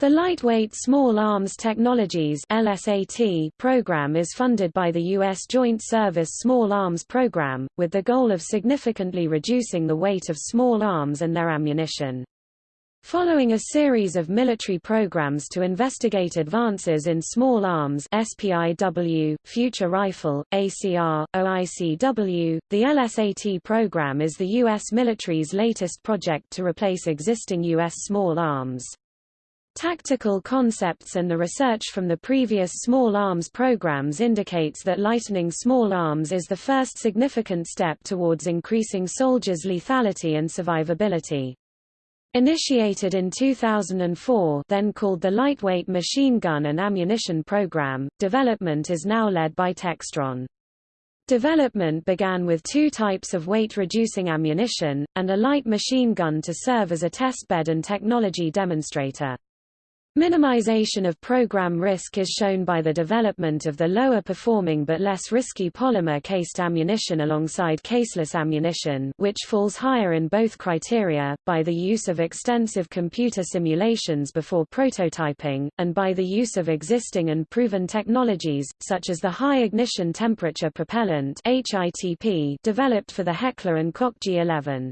The Lightweight Small Arms Technologies LSAT program is funded by the U.S. Joint Service Small Arms Program, with the goal of significantly reducing the weight of small arms and their ammunition. Following a series of military programs to investigate advances in small arms SPIW, Future Rifle, ACR, OICW, the LSAT program is the U.S. military's latest project to replace existing U.S. small arms. Tactical concepts and the research from the previous small arms programs indicates that lightening small arms is the first significant step towards increasing soldiers' lethality and survivability. Initiated in 2004 then called the Lightweight Machine Gun and Ammunition Program, development is now led by Textron. Development began with two types of weight-reducing ammunition, and a light machine gun to serve as a testbed and technology demonstrator. Minimization of program risk is shown by the development of the lower performing but less risky polymer-cased ammunition alongside caseless ammunition which falls higher in both criteria, by the use of extensive computer simulations before prototyping, and by the use of existing and proven technologies, such as the high ignition temperature propellant developed for the Heckler & Koch G11.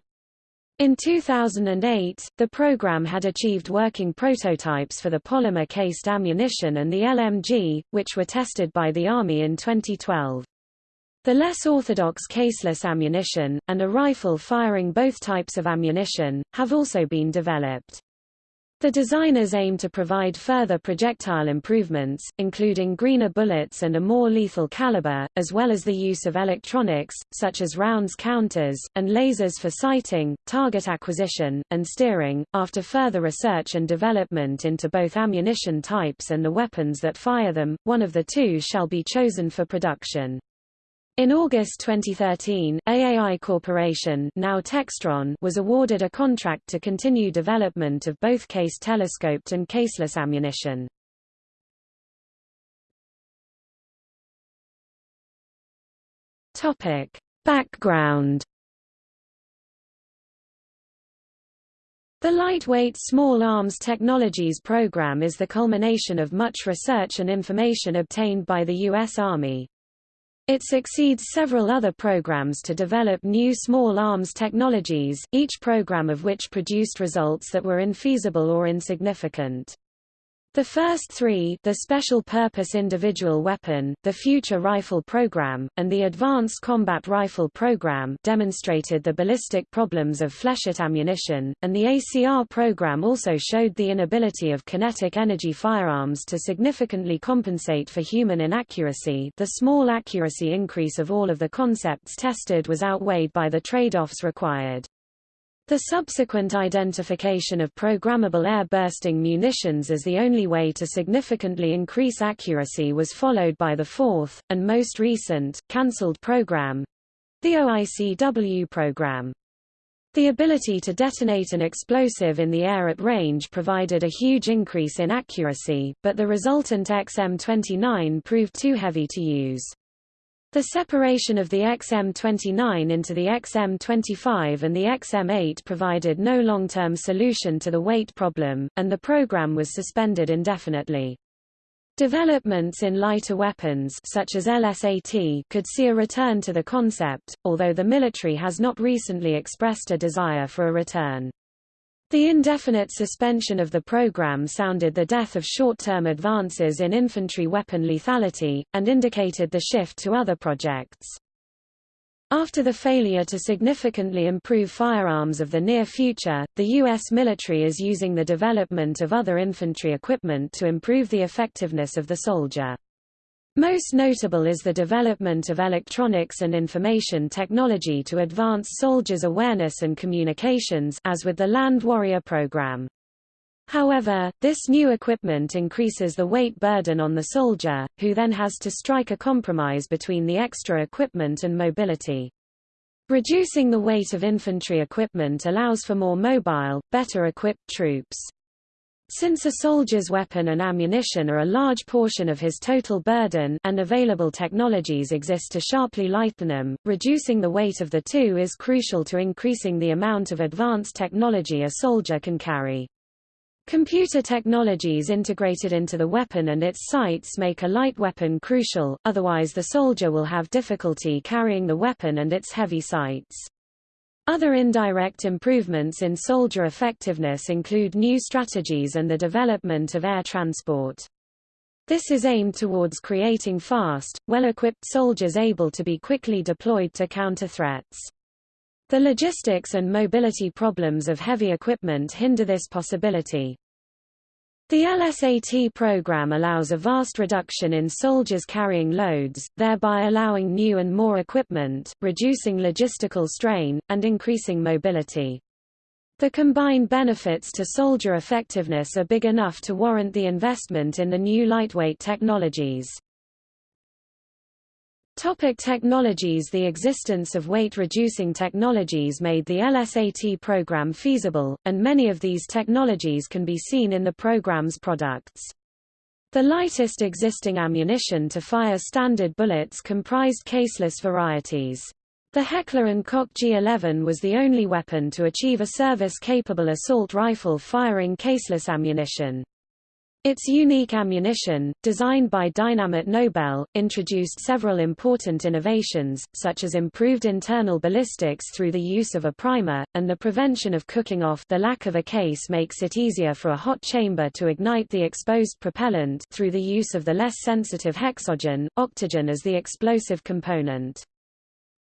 In 2008, the program had achieved working prototypes for the polymer-cased ammunition and the LMG, which were tested by the Army in 2012. The less orthodox caseless ammunition, and a rifle firing both types of ammunition, have also been developed. The designers aim to provide further projectile improvements, including greener bullets and a more lethal caliber, as well as the use of electronics, such as rounds counters, and lasers for sighting, target acquisition, and steering. After further research and development into both ammunition types and the weapons that fire them, one of the two shall be chosen for production. In August 2013, AAI Corporation now Textron was awarded a contract to continue development of both case telescoped and caseless ammunition. Topic. Background The Lightweight Small Arms Technologies Program is the culmination of much research and information obtained by the U.S. Army. It succeeds several other programs to develop new small arms technologies, each program of which produced results that were infeasible or insignificant. The first three the Special Purpose Individual Weapon, the Future Rifle Program, and the Advanced Combat Rifle Program demonstrated the ballistic problems of flechette ammunition, and the ACR program also showed the inability of kinetic energy firearms to significantly compensate for human inaccuracy the small accuracy increase of all of the concepts tested was outweighed by the trade-offs required. The subsequent identification of programmable air-bursting munitions as the only way to significantly increase accuracy was followed by the fourth, and most recent, cancelled program—the OICW program. The ability to detonate an explosive in the air at range provided a huge increase in accuracy, but the resultant XM-29 proved too heavy to use. The separation of the XM29 into the XM25 and the XM8 provided no long-term solution to the weight problem, and the program was suspended indefinitely. Developments in lighter weapons such as LSAT could see a return to the concept, although the military has not recently expressed a desire for a return. The indefinite suspension of the program sounded the death of short-term advances in infantry weapon lethality, and indicated the shift to other projects. After the failure to significantly improve firearms of the near future, the U.S. military is using the development of other infantry equipment to improve the effectiveness of the soldier. Most notable is the development of electronics and information technology to advance soldiers' awareness and communications as with the Land Warrior program. However, this new equipment increases the weight burden on the soldier, who then has to strike a compromise between the extra equipment and mobility. Reducing the weight of infantry equipment allows for more mobile, better equipped troops. Since a soldier's weapon and ammunition are a large portion of his total burden and available technologies exist to sharply lighten them, reducing the weight of the two is crucial to increasing the amount of advanced technology a soldier can carry. Computer technologies integrated into the weapon and its sights make a light weapon crucial, otherwise the soldier will have difficulty carrying the weapon and its heavy sights. Other indirect improvements in soldier effectiveness include new strategies and the development of air transport. This is aimed towards creating fast, well-equipped soldiers able to be quickly deployed to counter threats. The logistics and mobility problems of heavy equipment hinder this possibility. The LSAT program allows a vast reduction in soldiers carrying loads, thereby allowing new and more equipment, reducing logistical strain, and increasing mobility. The combined benefits to soldier effectiveness are big enough to warrant the investment in the new lightweight technologies. Topic technologies The existence of weight-reducing technologies made the LSAT program feasible, and many of these technologies can be seen in the program's products. The lightest existing ammunition to fire standard bullets comprised caseless varieties. The Heckler & Koch G11 was the only weapon to achieve a service-capable assault rifle firing caseless ammunition. Its unique ammunition, designed by Dynamit Nobel, introduced several important innovations, such as improved internal ballistics through the use of a primer, and the prevention of cooking off the lack of a case makes it easier for a hot chamber to ignite the exposed propellant through the use of the less sensitive hexogen, octogen as the explosive component.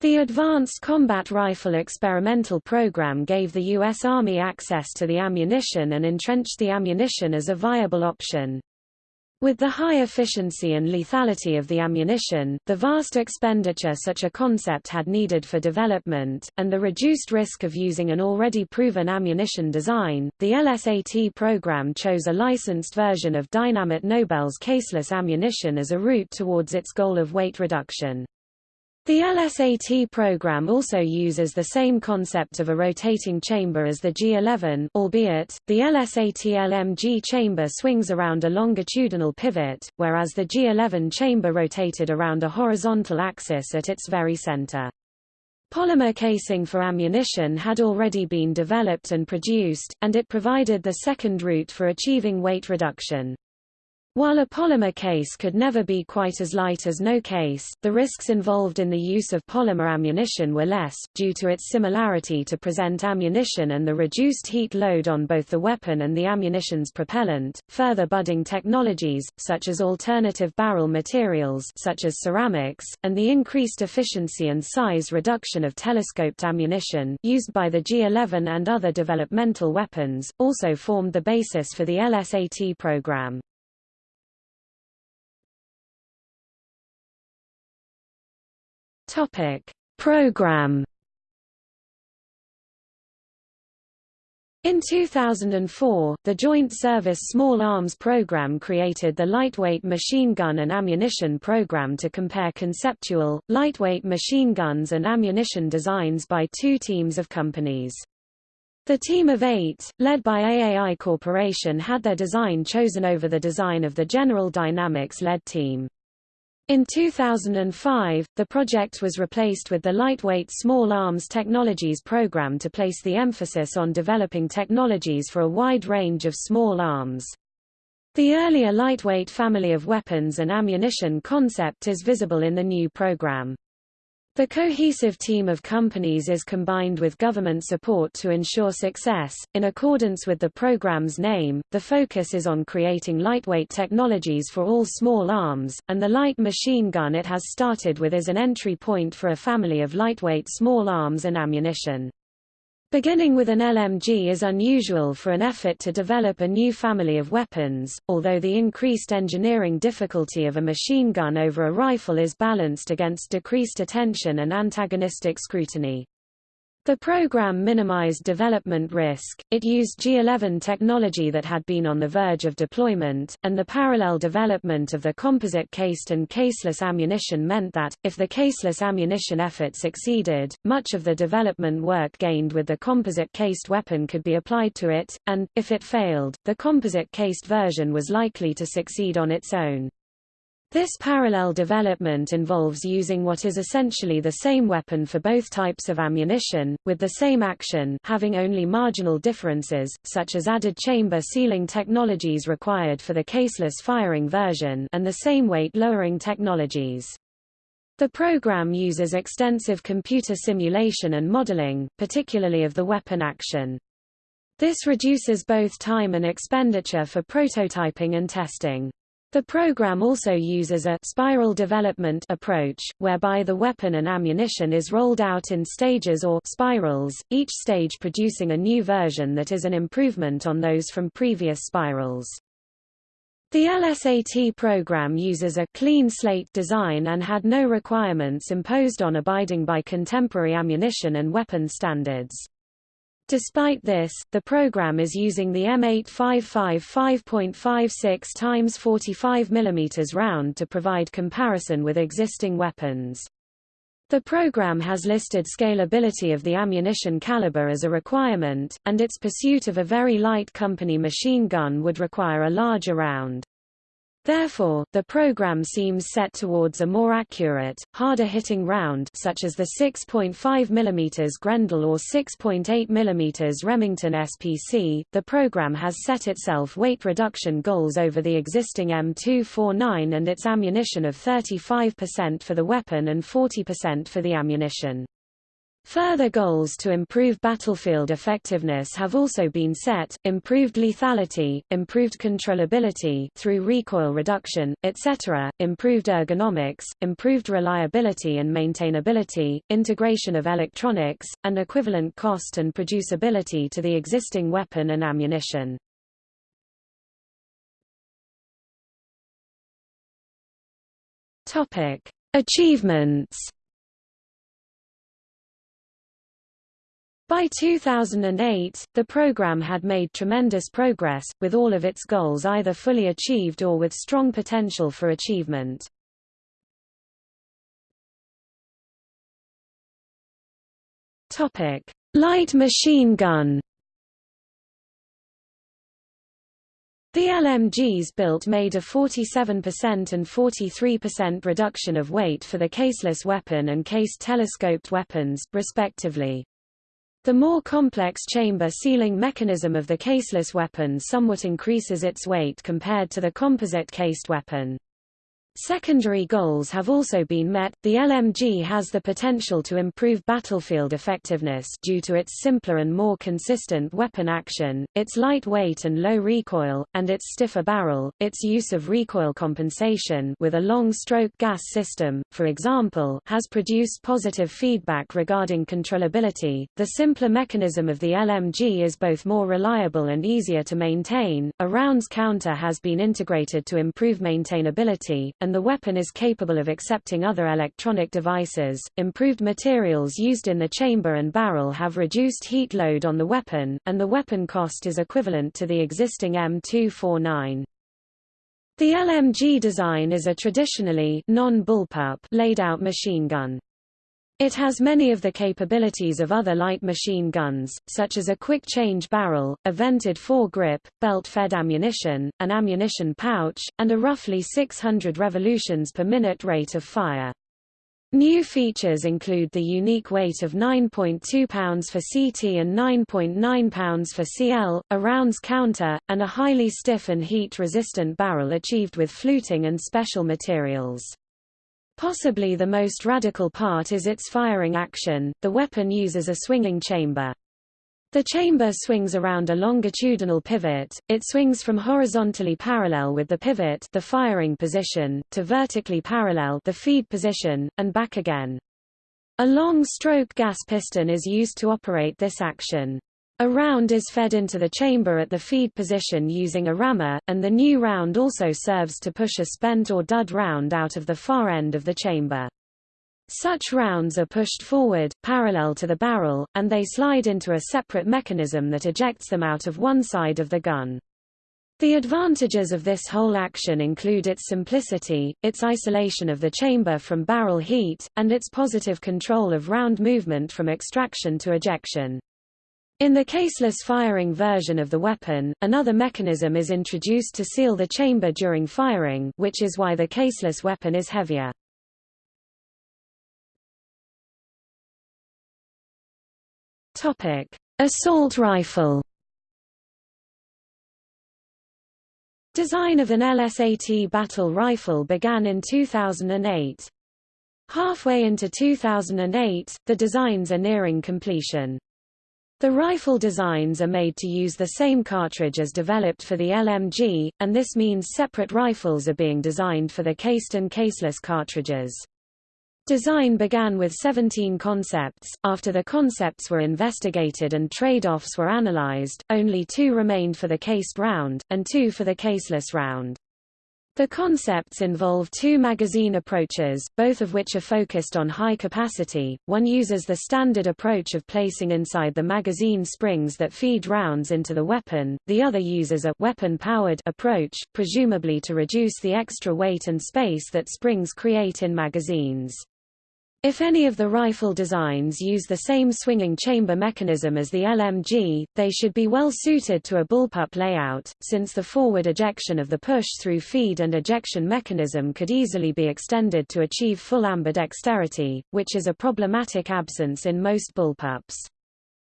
The Advanced Combat Rifle Experimental Program gave the U.S. Army access to the ammunition and entrenched the ammunition as a viable option. With the high efficiency and lethality of the ammunition, the vast expenditure such a concept had needed for development, and the reduced risk of using an already proven ammunition design, the LSAT program chose a licensed version of Dynamit Nobel's caseless ammunition as a route towards its goal of weight reduction. The LSAT program also uses the same concept of a rotating chamber as the G11 albeit, the LSAT-LMG chamber swings around a longitudinal pivot, whereas the G11 chamber rotated around a horizontal axis at its very center. Polymer casing for ammunition had already been developed and produced, and it provided the second route for achieving weight reduction. While a polymer case could never be quite as light as no case, the risks involved in the use of polymer ammunition were less, due to its similarity to present ammunition and the reduced heat load on both the weapon and the ammunition's propellant. Further budding technologies, such as alternative barrel materials such as ceramics, and the increased efficiency and size reduction of telescoped ammunition used by the G11 and other developmental weapons, also formed the basis for the LSAT program. Topic: Program In 2004, the Joint Service Small Arms Program created the Lightweight Machine Gun and Ammunition Program to compare conceptual, lightweight machine guns and ammunition designs by two teams of companies. The team of eight, led by AAI Corporation had their design chosen over the design of the General Dynamics-led team. In 2005, the project was replaced with the Lightweight Small Arms Technologies Program to place the emphasis on developing technologies for a wide range of small arms. The earlier lightweight family of weapons and ammunition concept is visible in the new program. The cohesive team of companies is combined with government support to ensure success. In accordance with the program's name, the focus is on creating lightweight technologies for all small arms, and the light machine gun it has started with is an entry point for a family of lightweight small arms and ammunition. Beginning with an LMG is unusual for an effort to develop a new family of weapons, although the increased engineering difficulty of a machine gun over a rifle is balanced against decreased attention and antagonistic scrutiny. The program minimized development risk, it used G11 technology that had been on the verge of deployment, and the parallel development of the composite-cased and caseless ammunition meant that, if the caseless ammunition effort succeeded, much of the development work gained with the composite-cased weapon could be applied to it, and, if it failed, the composite-cased version was likely to succeed on its own. This parallel development involves using what is essentially the same weapon for both types of ammunition, with the same action having only marginal differences, such as added chamber sealing technologies required for the caseless firing version and the same weight-lowering technologies. The program uses extensive computer simulation and modeling, particularly of the weapon action. This reduces both time and expenditure for prototyping and testing. The program also uses a spiral development approach, whereby the weapon and ammunition is rolled out in stages or spirals, each stage producing a new version that is an improvement on those from previous spirals. The LSAT program uses a clean slate design and had no requirements imposed on abiding by contemporary ammunition and weapon standards. Despite this, the program is using the M855 5.56 x 45 mm round to provide comparison with existing weapons. The program has listed scalability of the ammunition caliber as a requirement, and its pursuit of a very light company machine gun would require a larger round. Therefore, the program seems set towards a more accurate, harder-hitting round such as the 6.5 mm Grendel or 6.8 mm Remington SPC. The program has set itself weight reduction goals over the existing M249 and its ammunition of 35% for the weapon and 40% for the ammunition. Further goals to improve battlefield effectiveness have also been set, improved lethality, improved controllability through recoil reduction, etc., improved ergonomics, improved reliability and maintainability, integration of electronics, and equivalent cost and producibility to the existing weapon and ammunition. Achievements By 2008, the program had made tremendous progress, with all of its goals either fully achieved or with strong potential for achievement. Light machine gun The LMGs built made a 47% and 43% reduction of weight for the caseless weapon and cased telescoped weapons, respectively. The more complex chamber sealing mechanism of the caseless weapon somewhat increases its weight compared to the composite cased weapon. Secondary goals have also been met. The LMG has the potential to improve battlefield effectiveness due to its simpler and more consistent weapon action, its light weight and low recoil, and its stiffer barrel. Its use of recoil compensation with a long stroke gas system, for example, has produced positive feedback regarding controllability. The simpler mechanism of the LMG is both more reliable and easier to maintain. A rounds counter has been integrated to improve maintainability and the weapon is capable of accepting other electronic devices. Improved materials used in the chamber and barrel have reduced heat load on the weapon, and the weapon cost is equivalent to the existing M249. The LMG design is a traditionally non-bullpup laid-out machine gun. It has many of the capabilities of other light machine guns, such as a quick-change barrel, a vented foregrip, belt-fed ammunition, an ammunition pouch, and a roughly 600 revolutions per minute rate of fire. New features include the unique weight of 9.2 pounds for CT and 9.9 pounds for CL, a rounds counter, and a highly stiff and heat-resistant barrel achieved with fluting and special materials. Possibly the most radical part is its firing action. The weapon uses a swinging chamber. The chamber swings around a longitudinal pivot, it swings from horizontally parallel with the pivot the firing position, to vertically parallel the feed position, and back again. A long stroke gas piston is used to operate this action. A round is fed into the chamber at the feed position using a rammer, and the new round also serves to push a spent or dud round out of the far end of the chamber. Such rounds are pushed forward, parallel to the barrel, and they slide into a separate mechanism that ejects them out of one side of the gun. The advantages of this whole action include its simplicity, its isolation of the chamber from barrel heat, and its positive control of round movement from extraction to ejection. In the caseless firing version of the weapon, another mechanism is introduced to seal the chamber during firing which is why the caseless weapon is heavier. Assault rifle Design of an LSAT battle rifle began in 2008. Halfway into 2008, the designs are nearing completion. The rifle designs are made to use the same cartridge as developed for the LMG, and this means separate rifles are being designed for the cased and caseless cartridges. Design began with 17 concepts. After the concepts were investigated and trade-offs were analyzed, only two remained for the cased round, and two for the caseless round. The concepts involve two magazine approaches, both of which are focused on high capacity. One uses the standard approach of placing inside the magazine springs that feed rounds into the weapon, the other uses a weapon-powered approach, presumably to reduce the extra weight and space that springs create in magazines. If any of the rifle designs use the same swinging chamber mechanism as the LMG, they should be well suited to a bullpup layout, since the forward ejection of the push-through feed and ejection mechanism could easily be extended to achieve full ambidexterity, which is a problematic absence in most bullpups.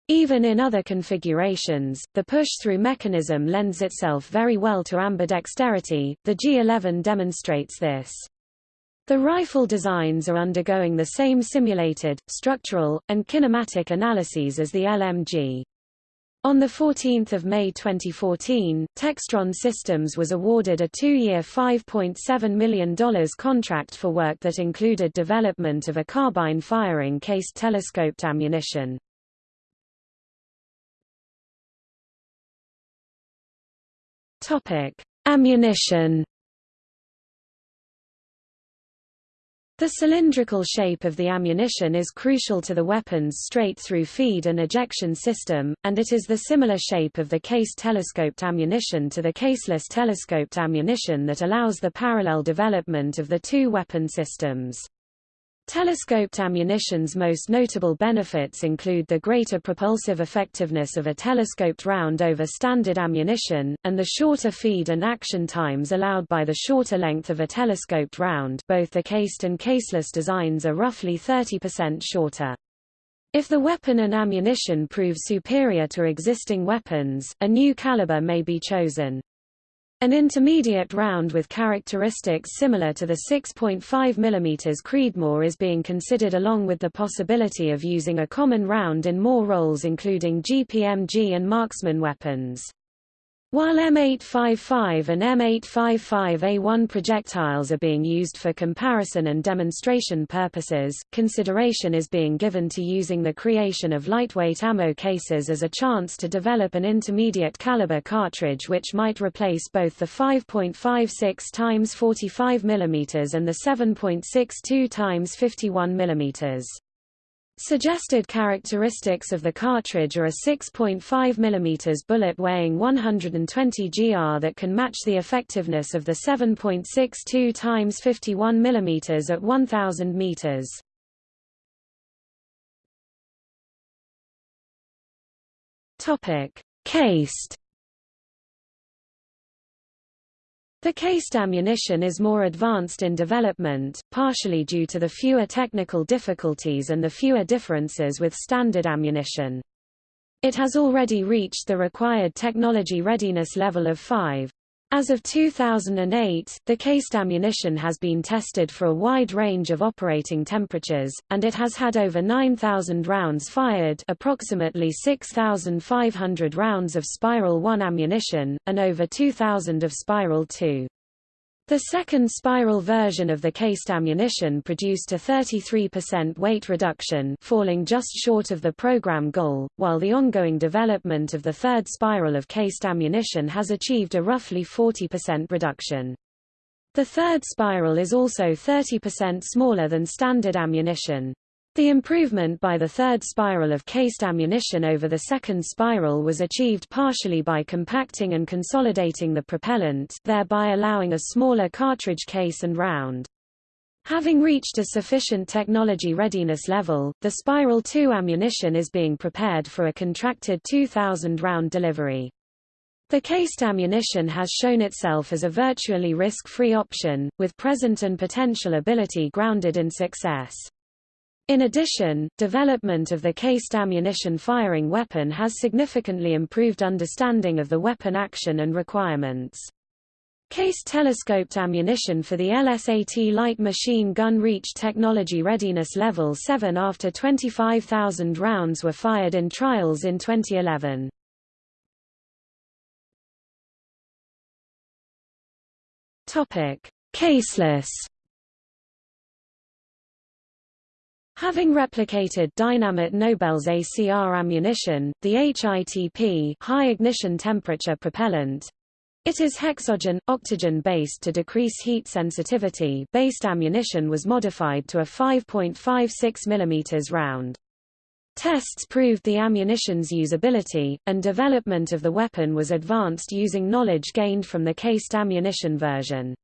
Even in other configurations, the push-through mechanism lends itself very well to ambidexterity, the G11 demonstrates this. The rifle designs are undergoing the same simulated, structural, and kinematic analyses as the LMG. On 14 May 2014, Textron Systems was awarded a two-year $5.7 million contract for work that included development of a carbine-firing cased telescoped ammunition. Ammunition The cylindrical shape of the ammunition is crucial to the weapon's straight-through feed and ejection system, and it is the similar shape of the case telescoped ammunition to the caseless telescoped ammunition that allows the parallel development of the two weapon systems. Telescoped ammunition's most notable benefits include the greater propulsive effectiveness of a telescoped round over standard ammunition, and the shorter feed and action times allowed by the shorter length of a telescoped round both the cased and caseless designs are roughly 30% shorter. If the weapon and ammunition prove superior to existing weapons, a new caliber may be chosen. An intermediate round with characteristics similar to the 6.5 mm Creedmoor is being considered along with the possibility of using a common round in more roles including GPMG and marksman weapons. While M855 and M855A1 projectiles are being used for comparison and demonstration purposes, consideration is being given to using the creation of lightweight ammo cases as a chance to develop an intermediate caliber cartridge which might replace both the 5.56 x 45 mm and the 7.62 x 51 mm. Suggested characteristics of the cartridge are a 6.5 mm bullet weighing 120 gr that can match the effectiveness of the 7.62 x 51 mm at 1000 meters. Topic: Cased The cased ammunition is more advanced in development, partially due to the fewer technical difficulties and the fewer differences with standard ammunition. It has already reached the required technology readiness level of 5. As of 2008, the cased ammunition has been tested for a wide range of operating temperatures, and it has had over 9,000 rounds fired approximately 6,500 rounds of Spiral 1 ammunition, and over 2,000 of Spiral 2. The second spiral version of the cased ammunition produced a 33% weight reduction falling just short of the program goal, while the ongoing development of the third spiral of cased ammunition has achieved a roughly 40% reduction. The third spiral is also 30% smaller than standard ammunition. The improvement by the third spiral of cased ammunition over the second spiral was achieved partially by compacting and consolidating the propellant thereby allowing a smaller cartridge case and round. Having reached a sufficient technology readiness level, the Spiral 2 ammunition is being prepared for a contracted 2,000-round delivery. The cased ammunition has shown itself as a virtually risk-free option, with present and potential ability grounded in success. In addition, development of the cased ammunition firing weapon has significantly improved understanding of the weapon action and requirements. Case telescoped ammunition for the LSAT light machine gun reached technology readiness level 7 after 25,000 rounds were fired in trials in 2011. Topic: Caseless Having replicated Dynamit Nobel's ACR ammunition, the HITP high ignition temperature propellant it is hexogen, octogen-based to decrease heat sensitivity based ammunition was modified to a 5.56 mm round. Tests proved the ammunition's usability, and development of the weapon was advanced using knowledge gained from the cased ammunition version.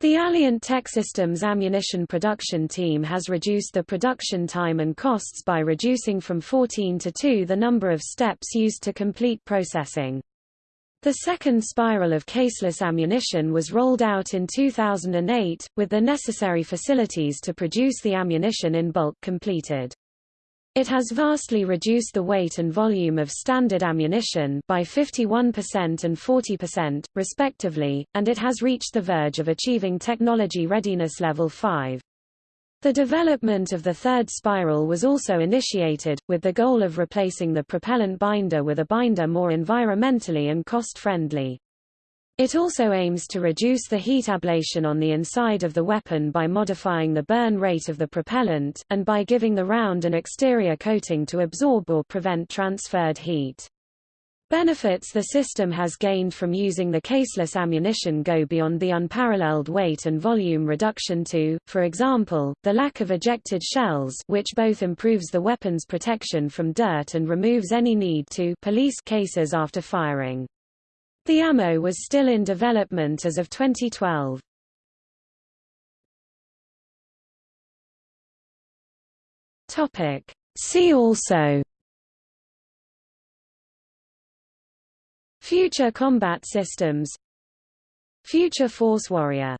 The Alliant Techsystems ammunition production team has reduced the production time and costs by reducing from 14 to 2 the number of steps used to complete processing. The second spiral of caseless ammunition was rolled out in 2008, with the necessary facilities to produce the ammunition in bulk completed. It has vastly reduced the weight and volume of standard ammunition by 51% and 40%, respectively, and it has reached the verge of achieving technology readiness level 5. The development of the third spiral was also initiated, with the goal of replacing the propellant binder with a binder more environmentally and cost-friendly. It also aims to reduce the heat ablation on the inside of the weapon by modifying the burn rate of the propellant, and by giving the round an exterior coating to absorb or prevent transferred heat. Benefits the system has gained from using the caseless ammunition go beyond the unparalleled weight and volume reduction to, for example, the lack of ejected shells which both improves the weapon's protection from dirt and removes any need to police cases after firing. The ammo was still in development as of 2012. See also. Future combat systems. Future Force Warrior